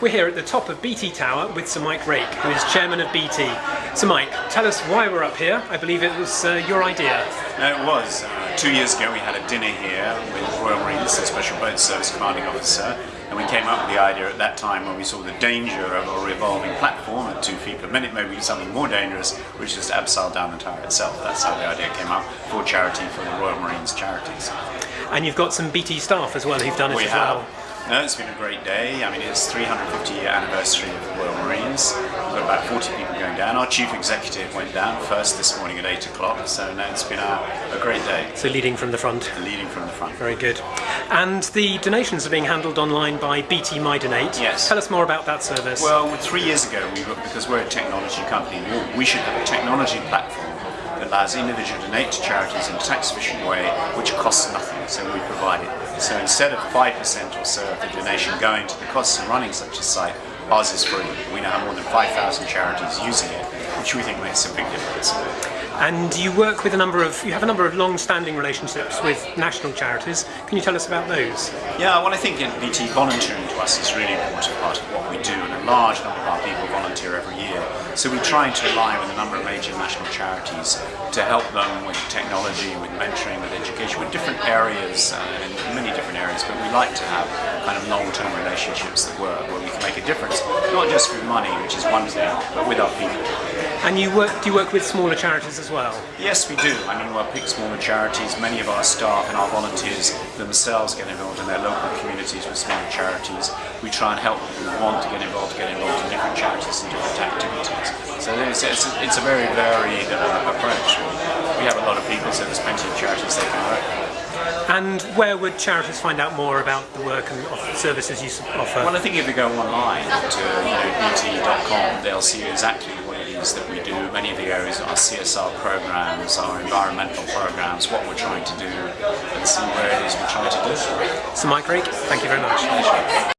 We're here at the top of BT Tower with Sir Mike Rake, who is chairman of BT. Sir Mike, tell us why we're up here. I believe it was uh, your idea. it was. Uh, two years ago we had a dinner here with Royal Marines, the Special Boat Service Commanding Officer, and we came up with the idea at that time when we saw the danger of a revolving platform at two feet per minute, maybe something more dangerous, which is to abseil down the tower itself. That's how the idea came up for charity, for the Royal Marines charities. And you've got some BT staff as well who've done it we as have. well. No, it's been a great day. I mean, it's 350 year anniversary of the Royal Marines. We've got about 40 people going down. Our chief executive went down first this morning at 8 o'clock, so no, it's been a, a great day. So leading from the front. Leading from the front. Very good. And the donations are being handled online by BT My Donate. Yes. Tell us more about that service. Well, three years ago, we were, because we're a technology company, we should have a technology platform allows individuals to donate to charities in a tax efficient way which costs nothing, so we provide it. So instead of 5% or so of the donation going to the costs of running such a site, ours is free. We now have more than 5,000 charities using it, which we think makes a big difference. And you work with a number of, you have a number of long-standing relationships with national charities. Can you tell us about those? Yeah, well I think in BT volunteering to us is really important part of what we do and a large number of our people volunteer every year. So we try to align with a number of major national charities to help them with technology, with mentoring, with education, with different areas, uh, in many different areas, but we like to have kind of long-term relationships that work, where we can make a difference, not just with money, which is one thing, but with our people. And you work, do you work with smaller charities as well? Yes, we do. I mean, we'll pick smaller charities. Many of our staff and our volunteers themselves get involved in their local communities with smaller charities. We try and help people who want to get involved get involved in different charities and different activities. So it's, it's, a, it's a very varied uh, approach. We have a lot of people, so there's plenty of charities they can work with. And where would charities find out more about the work and services you offer? Well, I think if they go online to you know, bt.com, they'll see exactly what it is that we do. Many of the areas are CSR programs, our environmental programs, what we're trying to do, and see where it is we're trying to do. Sir Mike Rake, thank you very much.